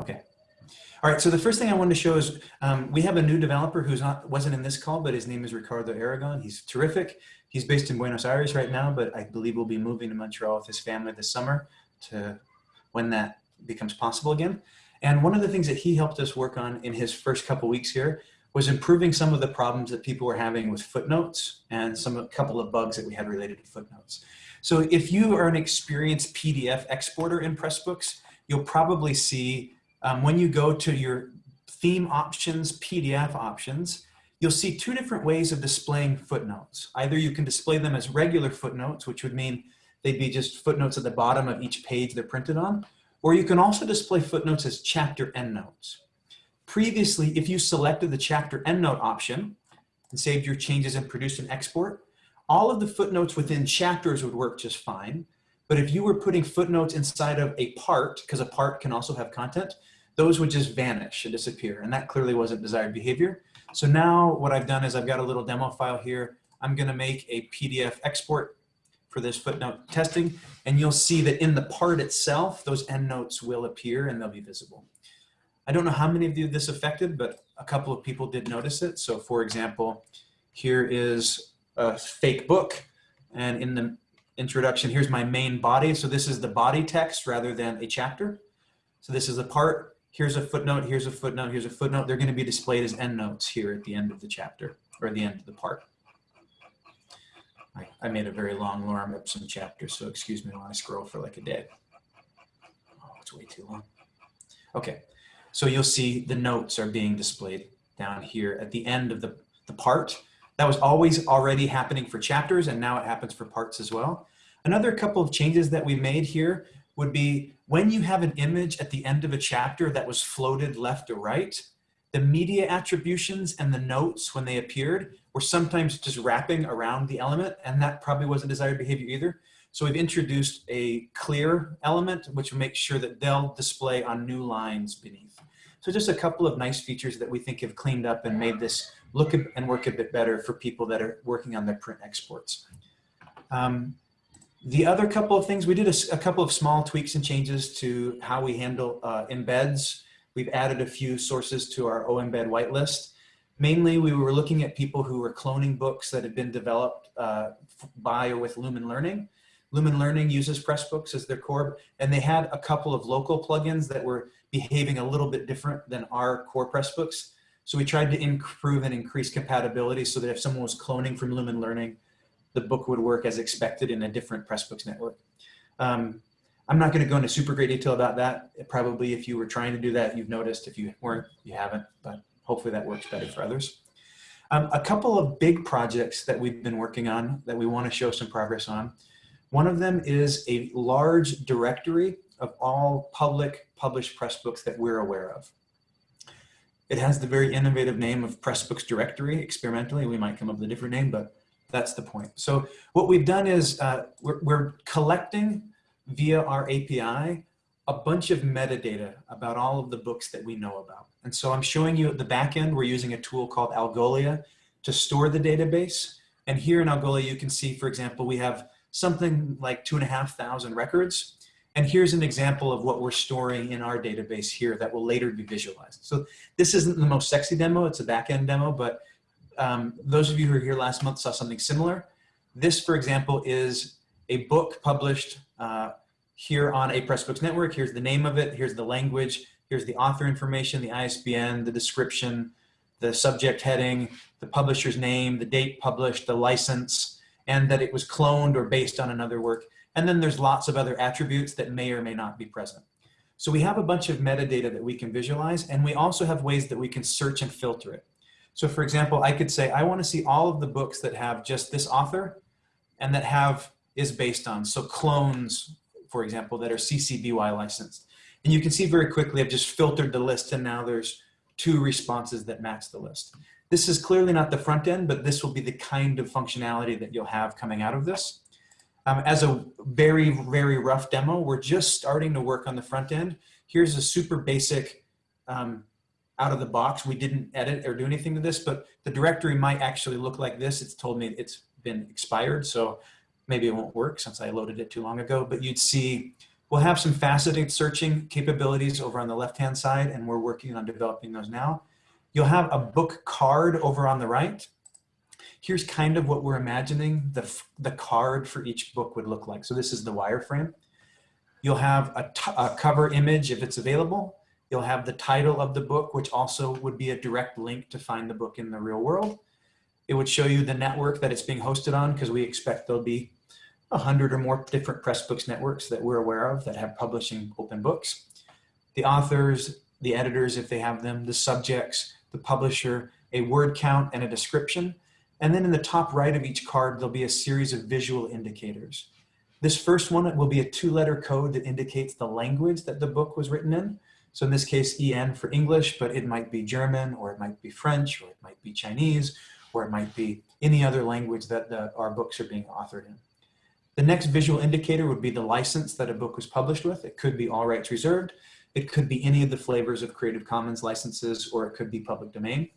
Okay. All right, so the first thing I wanted to show is um, we have a new developer who's not wasn't in this call, but his name is Ricardo Aragon. He's terrific. He's based in Buenos Aires right now, but I believe we'll be moving to Montreal with his family this summer to when that becomes possible again. And one of the things that he helped us work on in his first couple weeks here was improving some of the problems that people were having with footnotes and some a couple of bugs that we had related to footnotes. So if you are an experienced PDF exporter in Pressbooks, you'll probably see um, when you go to your theme options, PDF options, you'll see two different ways of displaying footnotes. Either you can display them as regular footnotes, which would mean they'd be just footnotes at the bottom of each page they're printed on, or you can also display footnotes as chapter endnotes. Previously, if you selected the chapter endnote option and saved your changes and produced an export, all of the footnotes within chapters would work just fine. But if you were putting footnotes inside of a part, because a part can also have content, those would just vanish and disappear. And that clearly wasn't desired behavior. So now what I've done is I've got a little demo file here. I'm gonna make a PDF export for this footnote testing. And you'll see that in the part itself, those endnotes will appear and they'll be visible. I don't know how many of you this affected, but a couple of people did notice it. So for example, here is a fake book. And in the introduction, here's my main body. So this is the body text rather than a chapter. So this is a part here's a footnote, here's a footnote, here's a footnote. They're going to be displayed as endnotes here at the end of the chapter or the end of the part. I, I made a very long Lorem Ipsum chapter, so excuse me while I scroll for like a day. Oh, it's way too long. Okay, so you'll see the notes are being displayed down here at the end of the, the part. That was always already happening for chapters and now it happens for parts as well. Another couple of changes that we made here would be when you have an image at the end of a chapter that was floated left or right, the media attributions and the notes when they appeared were sometimes just wrapping around the element and that probably wasn't desired behavior either. So we've introduced a clear element which will make sure that they'll display on new lines beneath. So just a couple of nice features that we think have cleaned up and made this look and work a bit better for people that are working on their print exports. Um, the other couple of things, we did a, a, couple of small tweaks and changes to how we handle uh, embeds. We've added a few sources to our OEmbed whitelist. Mainly, we were looking at people who were cloning books that had been developed uh, by or with Lumen Learning. Lumen Learning uses Pressbooks as their core, and they had a couple of local plugins that were behaving a little bit different than our core Pressbooks. So we tried to improve and increase compatibility so that if someone was cloning from Lumen Learning, the book would work as expected in a different Pressbooks network. Um, I'm not going to go into super great detail about that. Probably if you were trying to do that, you've noticed. If you weren't, you haven't, but hopefully that works better for others. Um, a couple of big projects that we've been working on that we want to show some progress on. One of them is a large directory of all public published Pressbooks that we're aware of. It has the very innovative name of Pressbooks Directory. Experimentally, we might come up with a different name, but that's the point. So what we've done is uh, we're, we're collecting via our API a bunch of metadata about all of the books that we know about. And so I'm showing you at the back end, we're using a tool called Algolia to store the database. And here in Algolia, you can see, for example, we have something like two and a half thousand records. And here's an example of what we're storing in our database here that will later be visualized. So this isn't the most sexy demo, it's a back end demo, but um, those of you who were here last month saw something similar. This, for example, is a book published uh, here on a Pressbooks network. Here's the name of it. Here's the language. Here's the author information, the ISBN, the description, the subject heading, the publisher's name, the date published, the license, and that it was cloned or based on another work. And then there's lots of other attributes that may or may not be present. So we have a bunch of metadata that we can visualize, and we also have ways that we can search and filter it. So for example, I could say, I want to see all of the books that have just this author and that have is based on. So clones, for example, that are CC BY licensed. And you can see very quickly, I've just filtered the list and now there's two responses that match the list. This is clearly not the front end, but this will be the kind of functionality that you'll have coming out of this. Um, as a very, very rough demo, we're just starting to work on the front end. Here's a super basic um, out of the box. We didn't edit or do anything to this, but the directory might actually look like this. It's told me it's been expired, so maybe it won't work since I loaded it too long ago, but you'd see We'll have some faceted searching capabilities over on the left-hand side, and we're working on developing those now. You'll have a book card over on the right. Here's kind of what we're imagining the, the card for each book would look like. So this is the wireframe. You'll have a, a cover image if it's available. You'll have the title of the book, which also would be a direct link to find the book in the real world. It would show you the network that it's being hosted on because we expect there'll be a hundred or more different Pressbooks networks that we're aware of that have publishing open books. The authors, the editors, if they have them, the subjects, the publisher, a word count and a description. And then in the top right of each card, there'll be a series of visual indicators. This first one will be a two letter code that indicates the language that the book was written in. So in this case, EN for English, but it might be German or it might be French or it might be Chinese or it might be any other language that the, our books are being authored in. The next visual indicator would be the license that a book was published with. It could be all rights reserved. It could be any of the flavors of Creative Commons licenses, or it could be public domain.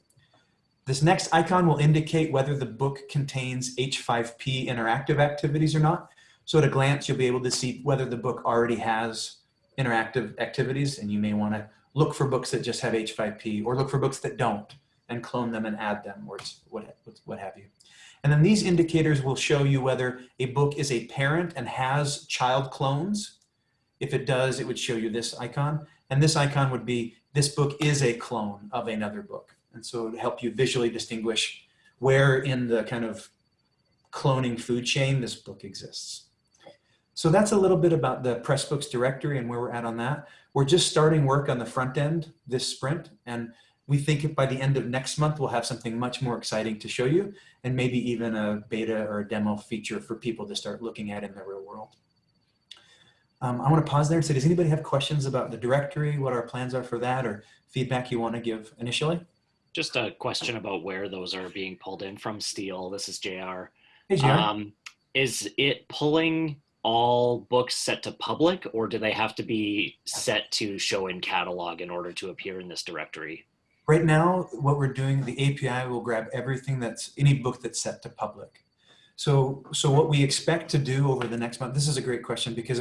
This next icon will indicate whether the book contains H5P interactive activities or not. So at a glance, you'll be able to see whether the book already has interactive activities, and you may want to look for books that just have H5P or look for books that don't and clone them and add them or what, what have you. And then these indicators will show you whether a book is a parent and has child clones. If it does, it would show you this icon. And this icon would be, this book is a clone of another book. And so it would help you visually distinguish where in the kind of cloning food chain this book exists. So that's a little bit about the Pressbooks directory and where we're at on that. We're just starting work on the front end this sprint. And we think by the end of next month, we'll have something much more exciting to show you and maybe even a beta or a demo feature for people to start looking at in the real world. Um, I want to pause there and say, does anybody have questions about the directory, what our plans are for that, or feedback you want to give initially? Just a question about where those are being pulled in from Steel. This is JR. Hey, JR. Um, is it pulling all books set to public or do they have to be set to show in catalog in order to appear in this directory? Right now, what we're doing, the API will grab everything that's any book that's set to public. So, so what we expect to do over the next month, this is a great question because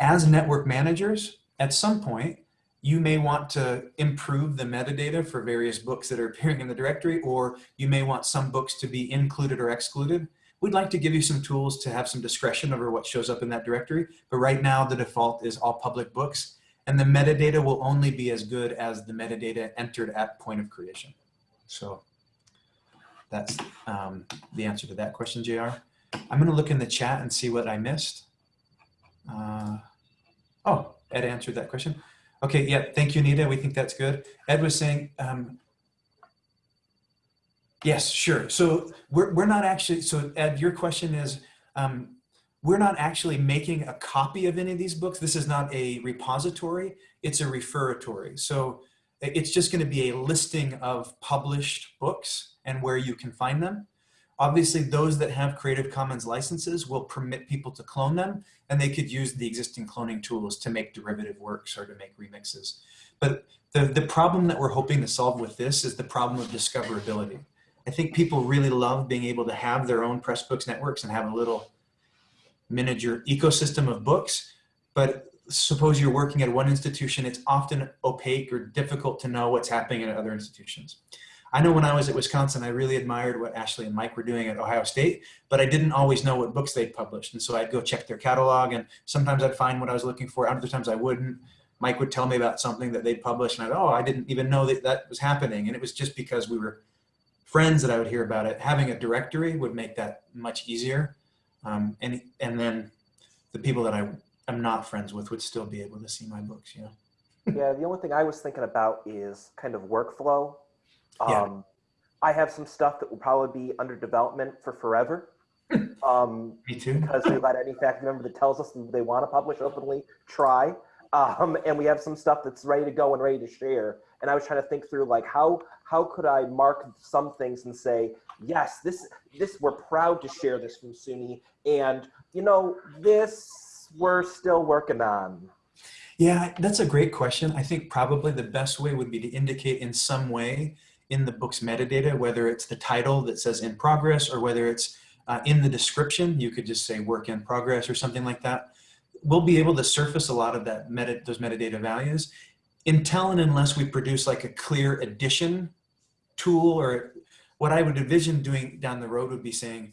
as network managers, at some point, you may want to improve the metadata for various books that are appearing in the directory, or you may want some books to be included or excluded. We'd like to give you some tools to have some discretion over what shows up in that directory, but right now the default is all public books and the metadata will only be as good as the metadata entered at point of creation. So that's um, the answer to that question, JR. I'm gonna look in the chat and see what I missed. Uh, oh, Ed answered that question. Okay, yeah, thank you, Nita. We think that's good. Ed was saying, um, yes, sure. So we're, we're not actually, so Ed, your question is, um, we're not actually making a copy of any of these books. This is not a repository, it's a referatory. So it's just gonna be a listing of published books and where you can find them. Obviously, those that have Creative Commons licenses will permit people to clone them, and they could use the existing cloning tools to make derivative works or to make remixes. But the, the problem that we're hoping to solve with this is the problem of discoverability. I think people really love being able to have their own Pressbooks networks and have a little miniature ecosystem of books, but suppose you're working at one institution, it's often opaque or difficult to know what's happening at other institutions. I know when I was at Wisconsin, I really admired what Ashley and Mike were doing at Ohio State, but I didn't always know what books they'd published. And so I'd go check their catalog and sometimes I'd find what I was looking for. Other times I wouldn't. Mike would tell me about something that they'd published and I'd, oh, I didn't even know that that was happening. And it was just because we were friends that I would hear about it. Having a directory would make that much easier. Um, and, and then the people that I am not friends with would still be able to see my books, you know? yeah, the only thing I was thinking about is kind of workflow. Um, Yeah. I have some stuff that will probably be under development for forever. Um, Me too. because we let any faculty member that tells us they want to publish openly try. Um, and we have some stuff that's ready to go and ready to share. And I was trying to think through like how how could I mark some things and say, yes, this this we're proud to share this from SUNY, and you know this we're still working on. Yeah, that's a great question. I think probably the best way would be to indicate in some way in the book's metadata, whether it's the title that says in progress or whether it's uh, in the description, you could just say work in progress or something like that. we'll be able to surface a lot of that meta, those metadata values until and unless we produce like a clear addition tool or what I would envision doing down the road would be saying,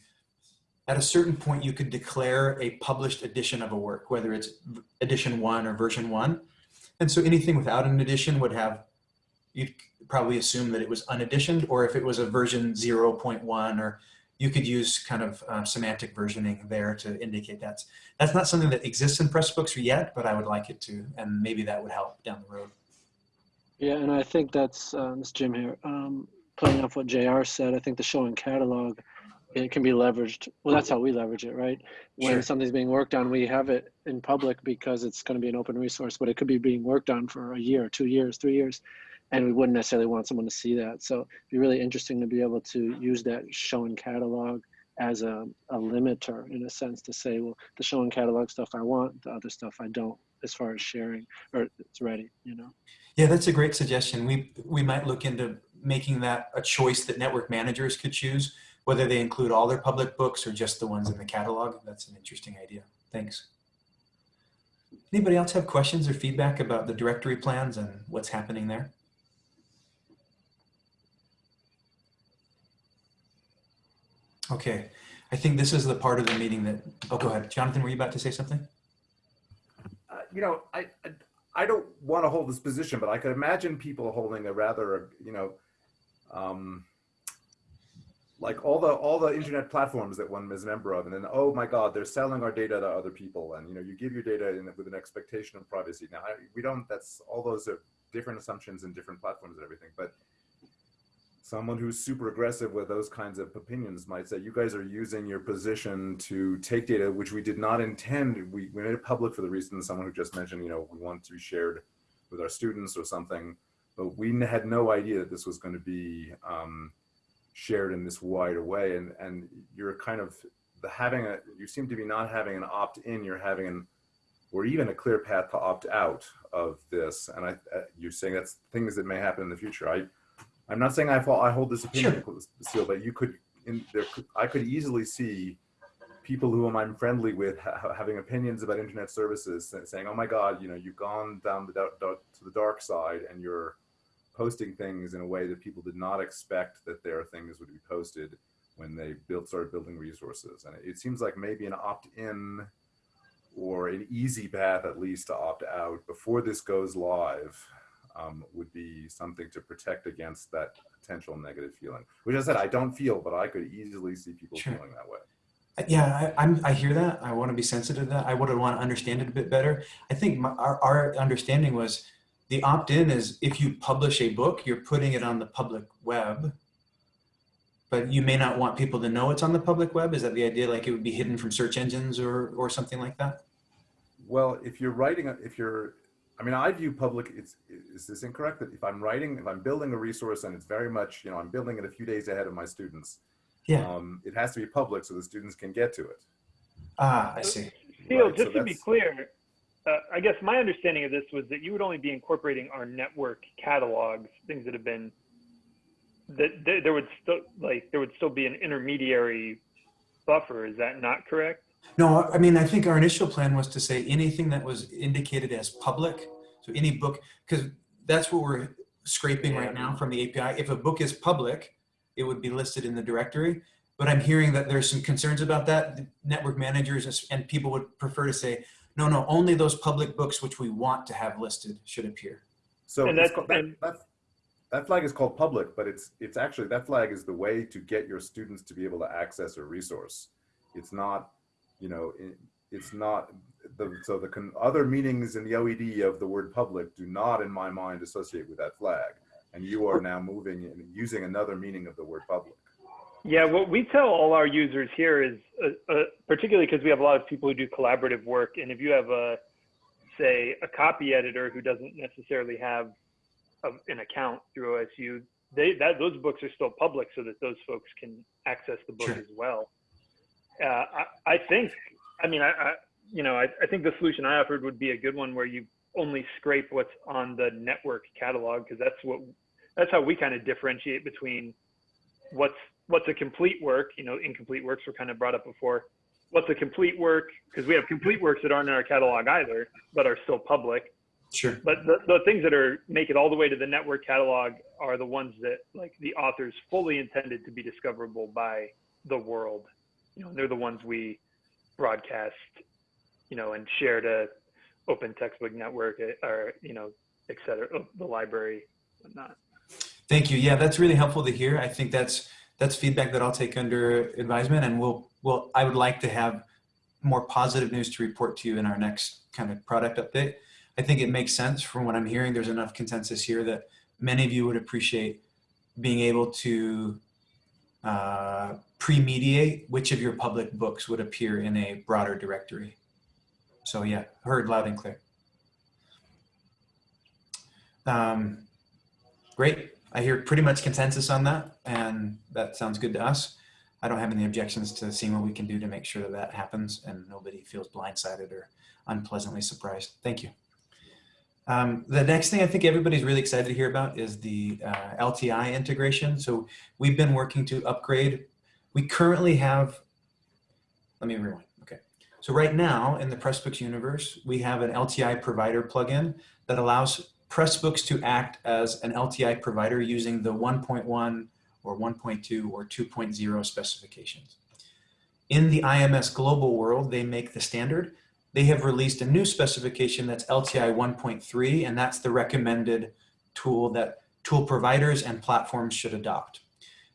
at a certain point, you could declare a published edition of a work, whether it's edition one or version one. And so anything without an edition would have, you'd probably assume that it was uneditioned, or if it was a version 0.1, or you could use kind of uh, semantic versioning there to indicate that's, that's not something that exists in Pressbooks yet, but I would like it to, and maybe that would help down the road. Yeah, and I think that's, uh, Jim here, um, playing off what JR said, I think the show and catalog, it can be leveraged. Well, that's how we leverage it, right? When Sure. something's being worked on, we have it in public because it's going to be an open resource, but it could be being worked on for a year, two years, three years, and we wouldn't necessarily want someone to see that. So it'd be really interesting to be able to use that show and catalog as a, a limiter in a sense to say, well, the show and catalog stuff I want, the other stuff I don't, as far as sharing, or it's ready, you know? Yeah, that's a great suggestion. We, we might look into making that a choice that network managers could choose, whether they include all their public books or just the ones in the catalog. That's an interesting idea. Thanks. Anybody else have questions or feedback about the directory plans and what's happening there? Okay, I think this is the part of the meeting that, oh, go ahead. Jonathan, were you about to say something? uh, you know, I, I, I don't want to hold this position, but I could imagine people holding a rather, you know, um, like all the all the internet platforms that one is a member of, and then oh my God, they're selling our data to other people, and you know, you give your data in, with an expectation of privacy. Now, I, we don't. That's all those are different assumptions and different platforms and everything, but someone who's super aggressive with those kinds of opinions might say you guys are using your position to take data which we did not intend we, we made it public for the reason someone who just mentioned you know we want to be shared with our students or something but we had no idea that this was going to be um, shared in this wide way and and you're kind of the having a you seem to be not having an opt-in you're having an or even a clear path to opt out of this and i uh, you're saying that's things that may happen in the future. I I'm not saying I, fall, I hold this opinion, Lucille, but you could, in there, I could easily see people whom I'm friendly with ha having opinions about internet services, saying, "Oh my God, you know, you've gone down the to the dark side, and you're posting things in a way that people did not expect that their things would be posted when they built started building resources." And it seems like maybe an opt-in or an easy path, at least, to opt out before this goes live um, would be something to protect against that potential negative feeling. Which I said I don't feel, but I could easily see people Sure. feeling that way. Yeah, I, I'm, I hear that. I want to be sensitive to that. I would want to understand it a bit better. I think my, our, our understanding was the opt-in is if you publish a book, you're putting it on the public web, but you may not want people to know it's on the public web. Is that the idea? Like it would be hidden from search engines or, or something like that? Well, if you're writing, if you're, I mean, I view public. It's is this incorrect? That if I'm writing, if I'm building a resource, and it's very much, you know, I'm building it a few days ahead of my students. Yeah. Um, it has to be public so the students can get to it. Ah, I see. Phil, Right, so just to be clear, Uh, I guess my understanding of this was that you would only be incorporating our network catalogs, things that have been that th- there would still like there would still be an intermediary buffer. Is that not correct? No, I mean, I think our initial plan was to say anything that was indicated as public. So any book, because that's what we're scraping right now from the API. If a book is public, it would be listed in the directory. But I'm hearing that there's some concerns about that. The Network managers and people would prefer to say, no, no, only those public books which we want to have listed should appear. So And it's that's- that, that, that flag is called public, but it's it's actually that flag is the way to get your students to be able to access a resource. It's not, you know, it, it's not the so the con, other meanings in the OED of the word public do not, in my mind, associate with that flag. And you are now moving and using another meaning of the word public. Yeah, what we tell all our users here is, uh, uh, particularly because we have a lot of people who do collaborative work, and if you have a, say, a copy editor who doesn't necessarily have a, an account through OSU, they that those books are still public, so that those folks can access the book Sure. as well. Uh, I, I think, I mean, I, I you know, I, I think the solution I offered would be a good one where you only scrape what's on the network catalog because that's what that's how we kind of differentiate between what's what's a complete work you know incomplete works were kind of brought up before what's a complete work? Because we have complete works that aren't in our catalog either, but are still public. Sure. But the, the things that are make it all the way to the network catalog are the ones that like the authors fully intended to be discoverable by the world. You know, they're the ones we broadcast, you know, and share to open textbook network eh, or, you know, et cetera, oh, the library, whatnot. Thank you. Yeah, that's really helpful to hear. I think that's that's feedback that I'll take under advisement, and we'll we'll. I would like to have more positive news to report to you in our next kind of product update. I think it makes sense from what I'm hearing. There's enough consensus here that many of you would appreciate being able to uh, pre-mediate which of your public books would appear in a broader directory. So yeah, heard loud and clear. Um, great. I hear pretty much consensus on that, and that sounds good to us. I don't have any objections to seeing what we can do to make sure that that happens and nobody feels blindsided or unpleasantly surprised. Thank you. Um, the next thing I think everybody's really excited to hear about is the uh, LTI integration. So we've been working to upgrade. We currently have, let me rewind. Okay. So right now in the Pressbooks universe, we have an LTI provider plugin that allows Pressbooks to act as an LTI provider using the 1.1 or 1.2 or 2.0 specifications. In the IMS global world, they make the standard. They have released a new specification that's LTI 1.3, and that's the recommended tool that tool providers and platforms should adopt.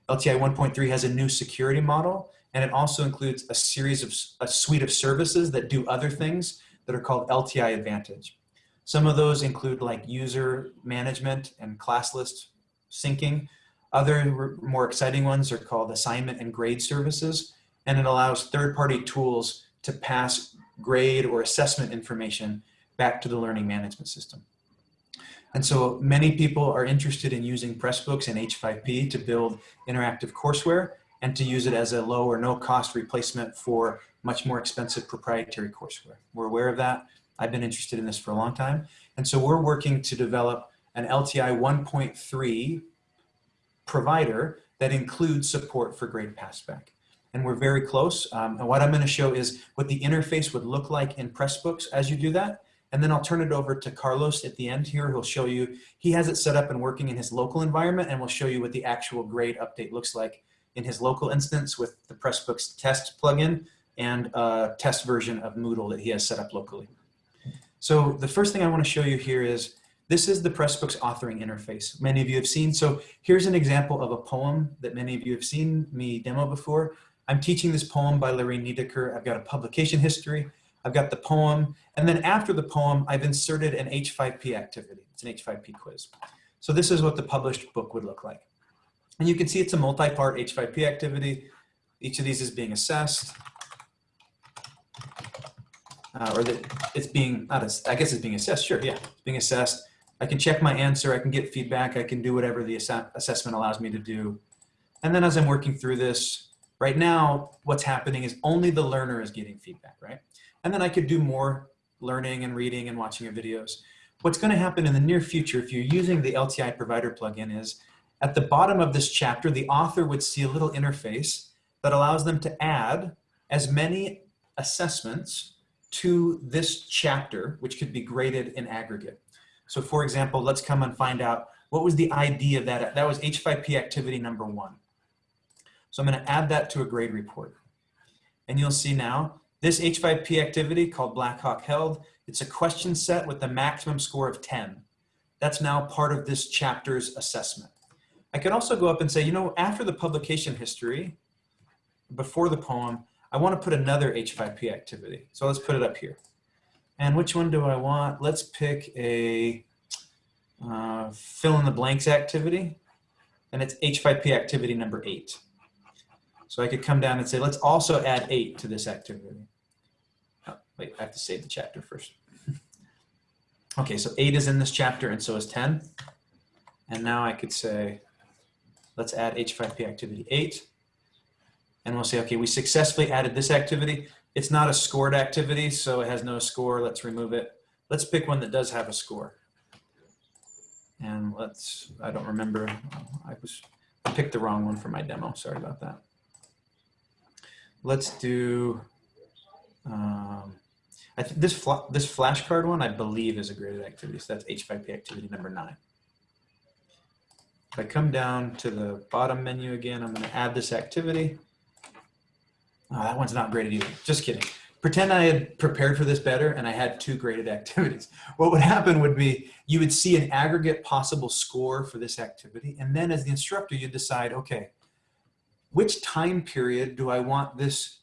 LTI 1.3 has a new security model, and it also includes a series of a suite of services that do other things that are called LTI Advantage. Some of those include like user management and class list syncing. Other more exciting ones are called assignment and grade services, and it allows third-party tools to pass grade or assessment information back to the learning management system. And so many people are interested in using Pressbooks and H5P to build interactive courseware and to use it as a low or no cost replacement for much more expensive proprietary courseware. We're aware of that. I've been interested in this for a long time. And so we're working to develop an LTI 1.3 provider that includes support for grade passback. And we're very close. Um, and what I'm gonna show is what the interface would look like in Pressbooks as you do that. And then I'll turn it over to Carlos at the end here. He'll show you, he has it set up and working in his local environment and we'll show you what the actual grade update looks like in his local instance with the Pressbooks test plugin and a test version of Moodle that he has set up locally. So the first thing I want to show you here is this is the Pressbooks authoring interface. Many of you have seen. So here's an example of a poem that many of you have seen me demo before. I'm teaching this poem by Lorraine Niedecker. I've got a publication history. I've got the poem. And then after the poem, I've inserted an H5P activity. It's an H5P quiz. So this is what the published book would look like. And you can see it's a multi-part H5P activity. Each of these is being assessed. Uh, or that it's being, not as, I guess it's being assessed, sure, yeah, it's being assessed. I can check my answer, I can get feedback, I can do whatever the ass assessment allows me to do. And then as I'm working through this, right now, what's happening is only the learner is getting feedback, right? And then I could do more learning and reading and watching your videos. What's gonna happen in the near future, if you're using the LTI provider plugin is, at the bottom of this chapter, the author would see a little interface that allows them to add as many assessments to this chapter, which could be graded in aggregate. So for example, let's come and find out what was the ID of that. That was H5P activity number one. So I'm gonna add that to a grade report. And you'll see now, this H5P activity called Blackhawk Held, it's a question set with the maximum score of 10. That's now part of this chapter's assessment. I could also go up and say, you know, after the publication history, before the poem, I want to put another H5P activity. So let's put it up here. And which one do I want? Let's pick a uh, fill in the blanks activity. And it's H5P activity number eight. So I could come down and say, let's also add eight to this activity. Oh, wait, I have to save the chapter first. okay, so eight is in this chapter and so is 10. And now I could say, let's add H5P activity eight. And we'll say, okay, we successfully added this activity. It's not a scored activity, so it has no score. Let's remove it. Let's pick one that does have a score. And let's, I don't remember, I was, I picked the wrong one for my demo. Sorry about that. Let's do Um, I think this fla- this flashcard one, I believe, is a graded activity. So that's H5P activity number nine. If I come down to the bottom menu again, I'm to add this activity. Oh, that one's not graded either. Just kidding. Pretend I had prepared for this better and I had two graded activities. What would happen would be you would see an aggregate possible score for this activity. And then as the instructor, you decide, okay, which time period do I want this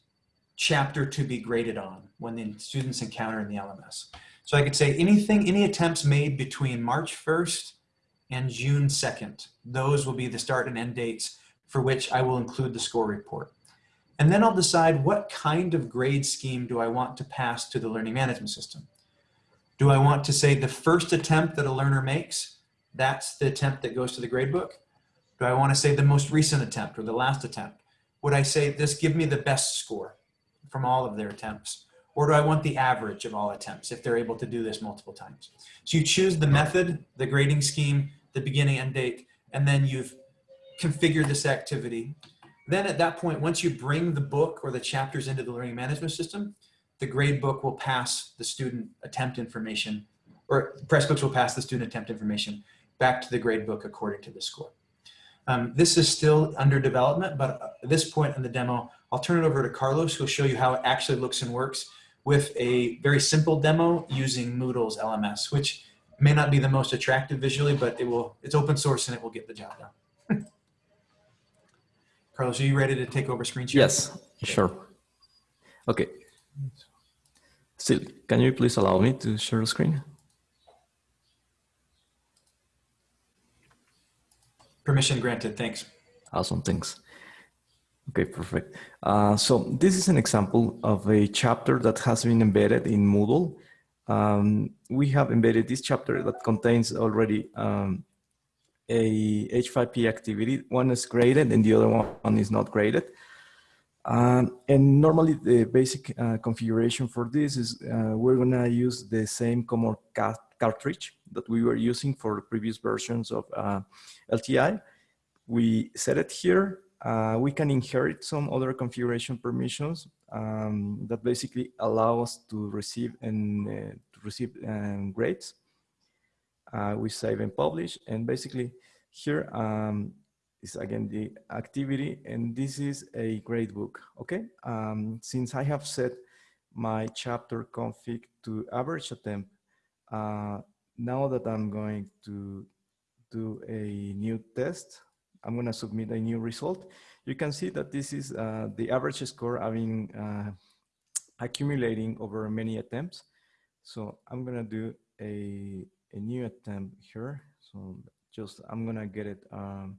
chapter to be graded on when the students encounter in the LMS? So I could say anything, any attempts made between March 1st and June 2nd. Those will be the start and end dates for which I will include the score report. And then I'll decide what kind of grade scheme do I want to pass to the learning management system. Do I want to say the first attempt that a learner makes, that's the attempt that goes to the gradebook? Do I want to say the most recent attempt or the last attempt? Would I say this give me the best score from all of their attempts? Or do I want the average of all attempts if they're able to do this multiple times? So you choose the method, the grading scheme, the beginning and date, and then you've configured this activity. Then at that point, once you bring the book or the chapters into the learning management system, the grade book will pass the student attempt information, or Pressbooks will pass the student attempt information back to the grade book according to the score. Um, this is still under development, but at this point in the demo, I'll turn it over to Carlos, who'll show you how it actually looks and works with a very simple demo using Moodle's LMS, which may not be the most attractive visually, but it will, it's open source and it will get the job done. Carlos, are you ready to take over screen share? Yes, sure. Okay. Steel, can you please allow me to share the screen? Permission granted, thanks. Awesome, thanks. Okay, perfect. Uh, so this is an example of a chapter that has been embedded in Moodle. Um, we have embedded this chapter that contains already um, a H5P activity. One is graded and the other one is not graded. Um, and normally the basic uh, configuration for this is uh, we're gonna use the same common ca cartridge that we were using for previous versions of uh, LTI. We set it here. Uh, we can inherit some other configuration permissions um, that basically allow us to receive and uh, to receive um, grades. Uh, we save and publish, and basically here um, is again the activity, and this is a grade book. Okay, um, since I have set my chapter config to average attempt, uh, now that I'm going to do a new test, I'm going to submit a new result. You can see that this is uh, the average score I've been uh, accumulating over many attempts. So I'm going to do a, a new attempt here. So just I'm to get it um,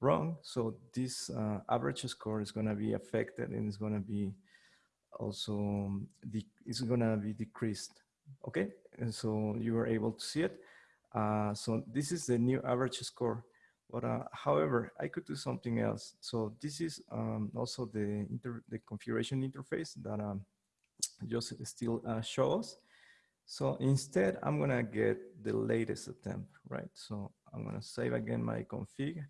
wrong. So this uh, average score is to be affected and it's to be also, it's going to be decreased. Okay, and so you were able to see it. Uh, so this is the new average score. But uh, however, I could do something else. So this is um, also the, the configuration interface that um, just Steel uh, shows. So instead, I'm gonna get the latest attempt, right? So I'm gonna save again my config.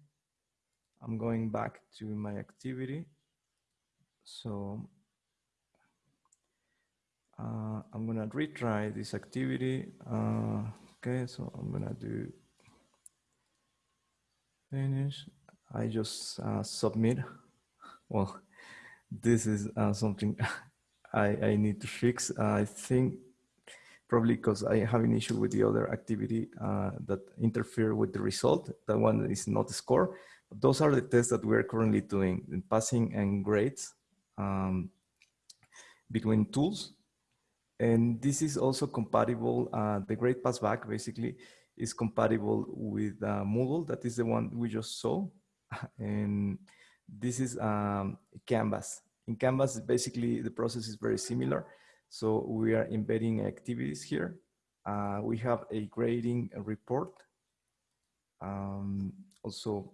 I'm going back to my activity. So uh, I'm gonna retry this activity. Uh, okay, so I'm gonna do finish. I just uh, submit. Well, this is uh, something I, I need to fix. I think probably because I have an issue with the other activity uh, that interfere with the result. That one is not the score. But those are the tests that we're currently doing in passing and grades um, between tools. And this is also compatible, uh, the grade passback basically is compatible with uh, Moodle. That is the one we just saw. And this is um, Canvas. In Canvas, basically the process is very similar. So we are embedding activities here. Uh, we have a grading report. Um, also,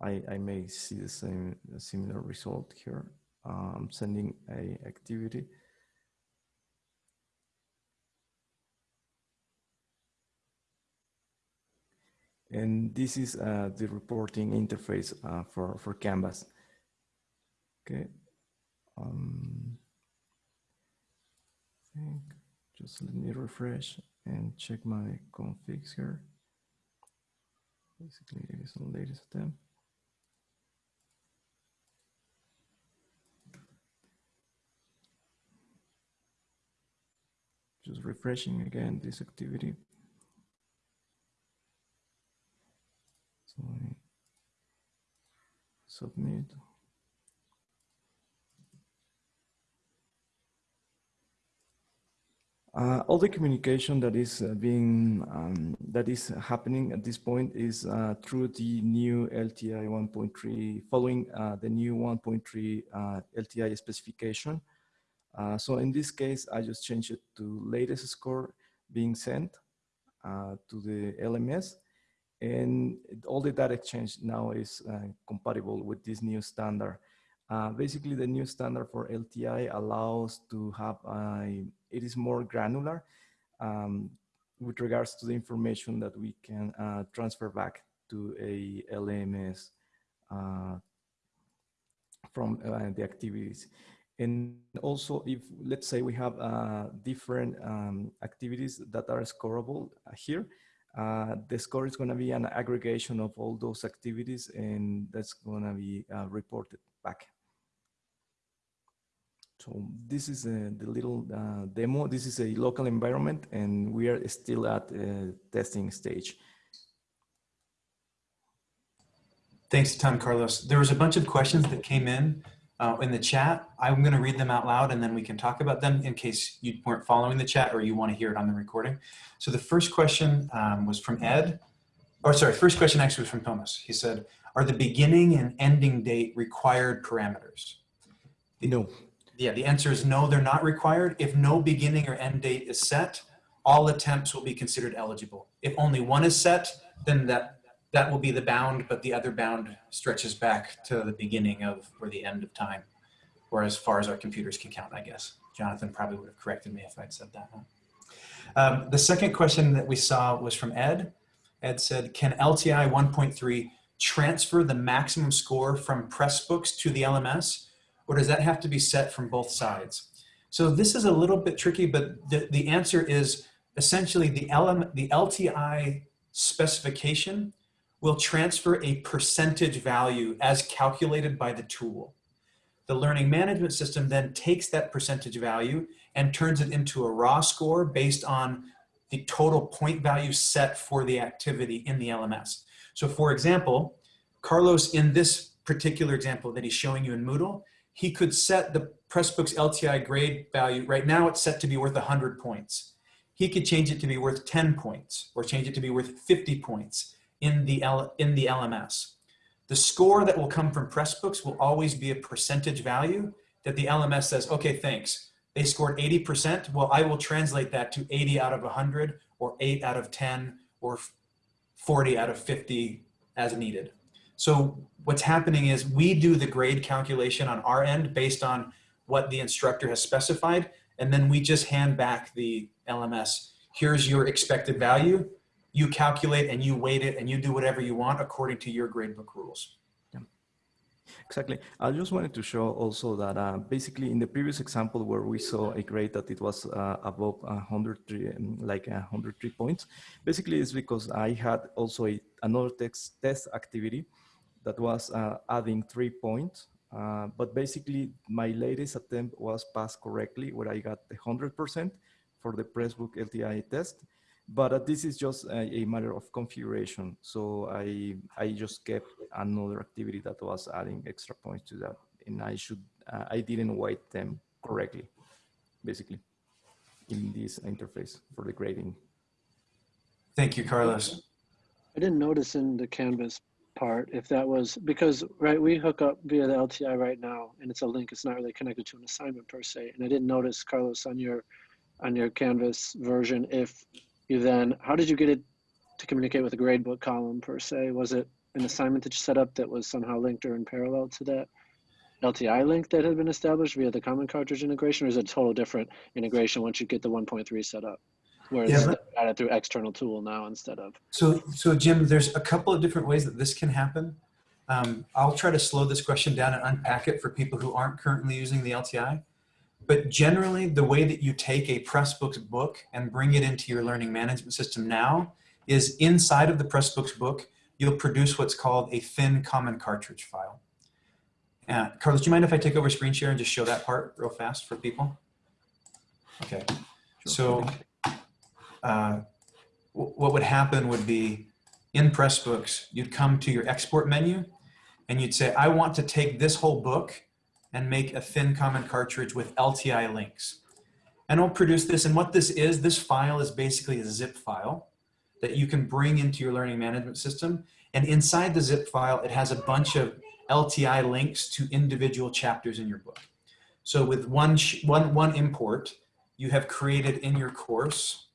I, I may see the same similar result here. I'm sending a activity. And this is uh, the reporting interface uh, for, for Canvas. Okay. Um, think. Just let me refresh and check my configs here. Basically, it is the latest attempt. Just refreshing again this activity. So I submit. Uh, all the communication that is uh, being um, that is happening at this point is uh, through the new LTI 1.3, following uh, the new 1.3 uh, LTI specification. Uh, so in this case, I just changed it to latest score being sent to the LMS, and all the data exchange now is compatible with this new standard. basically, the new standard for LTI allows to have a it is more granular um, with regards to the information that we can uh, transfer back to a LMS uh, from uh, the activities. And also if, let's say we have uh, different um, activities that are scoreable here, uh, the score is gonna be an aggregation of all those activities and that's gonna be uh, reported back. So this is uh, the little uh, demo. This is a local environment and we are still at uh, testing stage. Thanks a ton, Carlos. There was a bunch of questions that came in uh, in the chat. I'm going to read them out loud and then we can talk about them in case you weren't following the chat or you want to hear it on the recording. So the first question um, was from Ed. Or sorry, first question actually was from Thomas. He said, are the beginning and ending date required parameters? No. Yeah, the answer is no, they're not required. If no beginning or end date is set, all attempts will be considered eligible. If only one is set, then that that will be the bound, but the other bound stretches back to the beginning of or the end of time, or as far as our computers can count, I guess. Jonathan probably would have corrected me if I'd said that. Um, the second question that we saw was from Ed. Ed said, can LTI 1.3 transfer the maximum score from Pressbooks to the LMS, or does that have to be set from both sides? So this is a little bit tricky, but the, the answer is essentially the, LM, the LTI specification will transfer a percentage value as calculated by the tool. The learning management system then takes that percentage value and turns it into a raw score based on the total point value set for the activity in the LMS. So for example, Carlos, in this particular example that he's showing you in Moodle, he could set the Pressbooks LTI grade value, right now it's set to be worth 100 points. He could change it to be worth 10 points or change it to be worth 50 points in the, L, in the LMS. The score that will come from Pressbooks will always be a percentage value that the LMS says, okay, thanks. They scored 80%. Well, I will translate that to 80 out of 100 or 8 out of 10 or 40 out of 50 as needed. So what's happening is we do the grade calculation on our end based on what the instructor has specified, and then we just hand back the LMS. Here's your expected value you calculate and you weight it and you do whatever you want according to your gradebook rules. Exactly. I just wanted to show also that uh, basically in the previous example where we saw a grade that it was uh, above 103, um, like 103 points, basically it's because I had also a, another text test activity that was uh, adding three points. Uh, but basically my latest attempt was passed correctly where I got the 100% for the Pressbook LTI test but uh, this is just a, a, matter of configuration. So I, I just kept another activity that was adding extra points to that. And I should, uh, I didn't weight them correctly, basically, in this interface for the grading. Thank you, Carlos. I didn't notice in the Canvas part if that was because right we hook up via the LTI right now and it's a link it's not really connected to an assignment per se and I didn't notice Carlos on your on your Canvas version if you then, how did you get it to communicate with the gradebook column per se? Was it an assignment that you set up that was somehow linked or in parallel to that LTI link that had been established via the common cartridge integration, or is it a total different integration once you get the 1.3 set up? Where it's Yeah, added through external tool now instead of. So, so Jim, there's a couple of different ways that this can happen. Um, I'll try to slow this question down and unpack it for people who aren't currently using the LTI. But generally, the way that you take a Pressbooks book and bring it into your learning management system now is inside of the Pressbooks book, you'll produce what's called a thin common cartridge file. Uh, Carlos, do you mind if I take over screen share and just show that part real fast for people? Okay, so uh, what would happen would be in Pressbooks, you'd come to your export menu and you'd say, I want to take this whole book and make a thin common cartridge with LTI links. And it'll produce this. And what this is, this file is basically a zip file that you can bring into your learning management system. And inside the zip file, it has a bunch of LTI links to individual chapters in your book. So with one, one, one import, you have created in your course,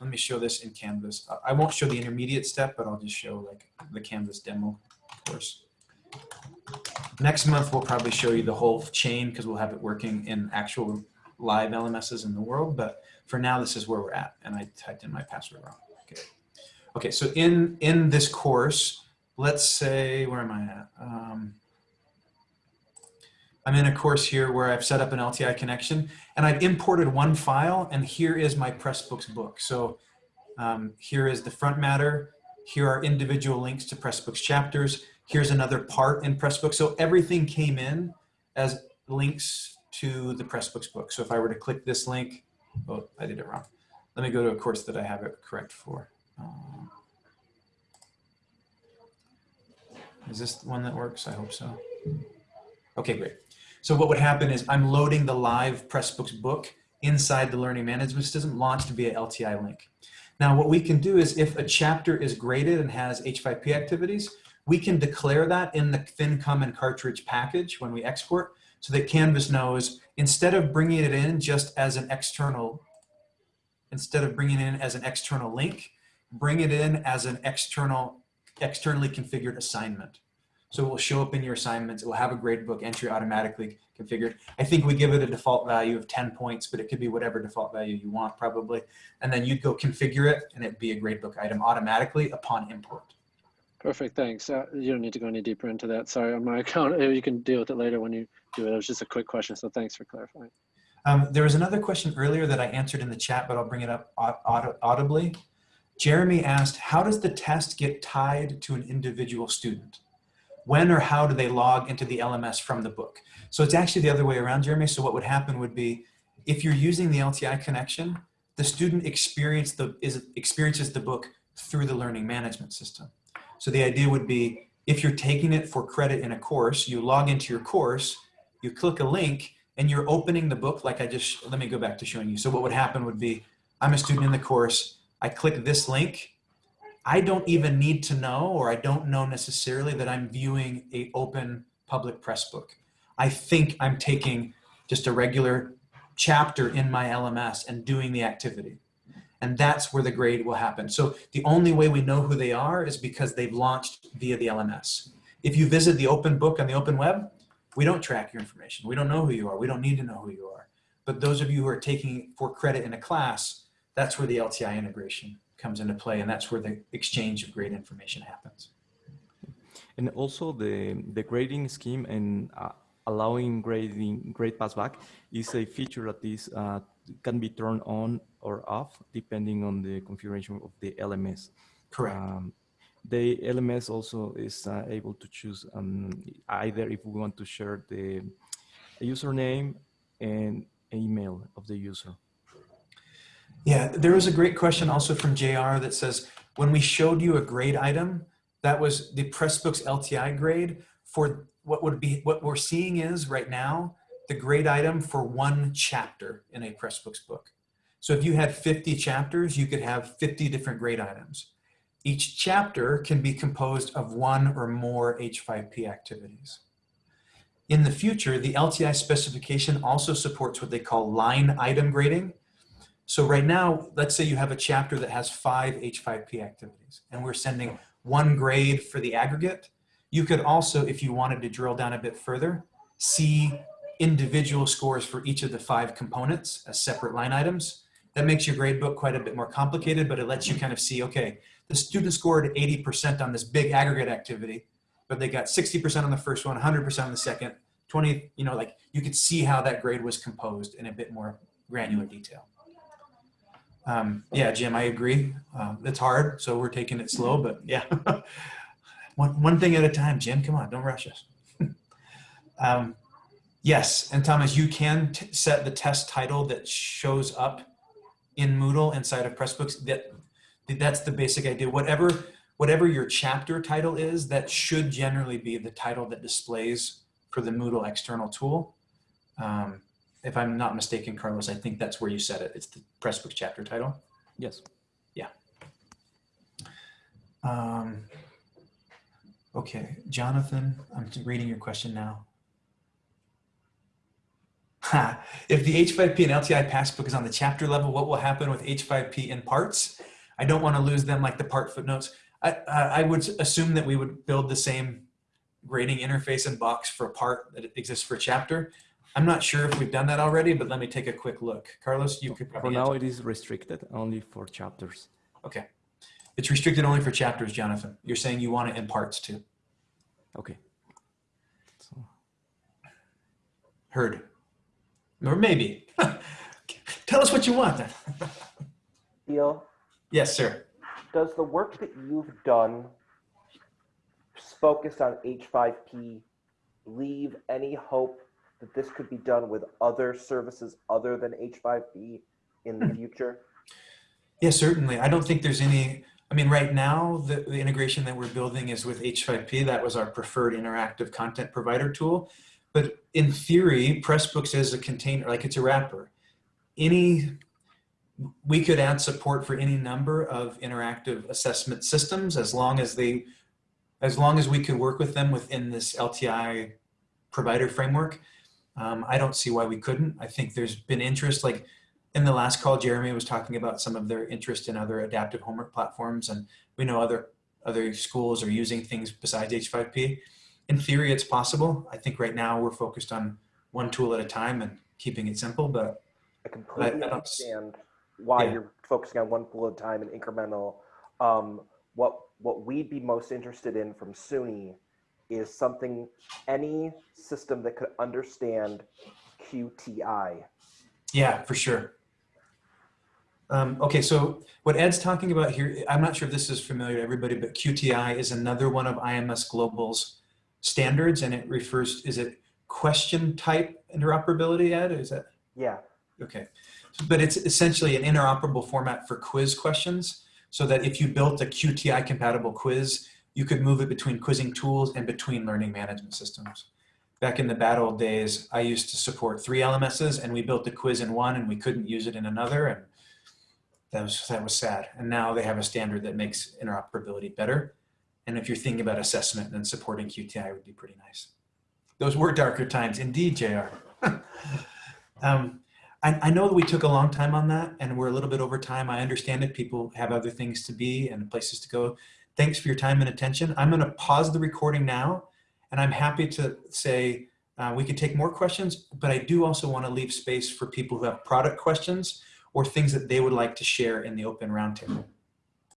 let me show this in Canvas. I- I won't show the intermediate step, but I'll just show like the Canvas demo course. Next month, we'll probably show you the whole chain because we'll have it working in actual live LMSs in the world. But for now, this is where we're at. And I typed in my password wrong. Okay. Okay, so in, in this course, let's say, where am I at? Um, I'm in a course here where I've set up an LTI connection and I've imported one file and here is my Pressbooks book. So um, here is the front matter. Here are individual links to Pressbooks chapters. Here's another part in Pressbooks. So everything came in as links to the Pressbooks book. So if I were to click this link, oh, I did it wrong. Let me go to a course that I have it correct for. Um, is this the one that works? I hope so. Okay, great. So what would happen is I'm loading the live Pressbooks book inside the learning management system launched via LTI link. Now what we can do is if a chapter is graded and has H5P activities, we can declare that in the thin common cartridge package when we export so that Canvas knows instead of bringing it in just as an external, instead of bringing it in as an external link, bring it in as an external, externally configured assignment. So it will show up in your assignments. It will have a gradebook entry automatically configured. I think we give it a default value of 10 points, but it could be whatever default value you want probably. And then you'd go configure it and it'd be a gradebook item automatically upon import. Perfect, thanks. Uh, you don't need to go any deeper into that. Sorry, on my account, you can deal with it later when you do it. It was just a quick question, so thanks for clarifying. Um, there was another question earlier that I answered in the chat, but I'll bring it up aud audibly. Jeremy asked, how does the test get tied to an individual student? When or how do they log into the LMS from the book? So it's actually the other way around, Jeremy. So what would happen would be, if you're using the LTI connection, the student experience the, is, experiences the book through the learning management system. So the idea would be, if you're taking it for credit in a course, you log into your course, you click a link, and you're opening the book like I just, let me go back to showing you. So what would happen would be, I'm a student in the course, I click this link, I don't even need to know, or I don't know necessarily that I'm viewing a open public press book. I think I'm taking just a regular chapter in my LMS and doing the activity. And that's where the grade will happen. So the only way we know who they are is because they've launched via the LMS. If you visit the open book on the open web, we don't track your information. We don't know who you are. We don't need to know who you are. But those of you who are taking for credit in a class, that's where the LTI integration comes into play and that's where the exchange of grade information happens. And also the, the grading scheme and uh, allowing grading grade passback is a feature that is uh, can be turned on or off depending on the configuration of the LMS. Correct. Um, the LMS also is uh, able to choose um, either if we want to share the username and email of the user. Yeah, there was a great question also from JR that says, when we showed you a grade item, that was the Pressbooks LTI grade for what would be, what we're seeing is right now, the grade item for one chapter in a Pressbooks book. So if you had 50 chapters, you could have 50 different grade items. Each chapter can be composed of one or more H5P activities. In the future, the LTI specification also supports what they call line item grading. So right now, let's say you have a chapter that has five H5P activities and we're sending one grade for the aggregate. You could also, if you wanted to drill down a bit further, see individual scores for each of the five components as separate line items. That makes your grade book quite a bit more complicated, but it lets you kind of see, okay, the student scored 80% on this big aggregate activity, but they got 60% on the first one, 100% on the second. 20, you know, like you could see how that grade was composed in a bit more granular detail. Um, yeah, Jim, I agree. Um, it's hard, so we're taking it slow, but yeah. one, one thing at a time, Jim, come on, don't rush us. um, yes, and Thomas, you can set the test title that shows up in Moodle inside of Pressbooks. That, that's the basic idea. Whatever, whatever your chapter title is, that should generally be the title that displays for the Moodle external tool. Um, if I'm not mistaken, Carlos, I think that's where you said it. It's the Pressbooks chapter title. Yes. Yeah. Um, okay, Jonathan, I'm reading your question now. Ha, if the H5P and LTI passback is on the chapter level, what will happen with H5P in parts? I don't want to lose them like the part footnotes. I, I, I would assume that we would build the same grading interface and box for a part that exists for a chapter. I'm not sure if we've done that already, but let me take a quick look. Carlos, you could For probably now, answer. it is restricted only for chapters. Okay. It's restricted only for chapters, Jonathan. You're saying you want it in parts too. Okay. So, Heard. Or maybe. Tell us what you want then. Deal. yes, sir. Does the work that you've done focused on H5P leave any hope that this could be done with other services other than H5P in the hmm. future? Yes, certainly. I don't think there's any, I mean, right now, the, the integration that we're building is with H5P. That was our preferred interactive content provider tool. But in theory, Pressbooks is a container, like it's a wrapper. Any, we could add support for any number of interactive assessment systems as long as they, as long as we could work with them within this LTI provider framework. Um, I don't see why we couldn't. I think there's been interest, like in the last call, Jeremy was talking about some of their interest in other adaptive homework platforms, and we know other other schools are using things besides H5P. In theory, it's possible. I think right now we're focused on one tool at a time and keeping it simple, but I completely I understand why Yeah. you're focusing on one tool at a time and incremental. Um, what what we'd be most interested in from SUNY is something, any system that could understand QTI. yeah, for sure. Um, okay, so what Ed's talking about here, I'm not sure if this is familiar to everybody, but QTI is another one of IMS Global's standards, and it refers, is it question type interoperability, Ed? Is that? Yeah. Okay, but it's essentially an interoperable format for quiz questions so that if you built a QTI compatible quiz, you could move it between quizzing tools and between learning management systems. Back in the bad old days, I used to support three LMSs and we built the quiz in one and we couldn't use it in another and that was, that was sad. And now they have a standard that makes interoperability better. And if you're thinking about assessment, then supporting QTI would be pretty nice. Those were darker times indeed, JR. um, I, I know that we took a long time on that and we're a little bit over time. I understand it. People have other things to be and places to go. Thanks for your time and attention. I'm going to pause the recording now and I'm happy to say uh, we could take more questions, but I do also want to leave space for people who have product questions or things that they would like to share in the open roundtable.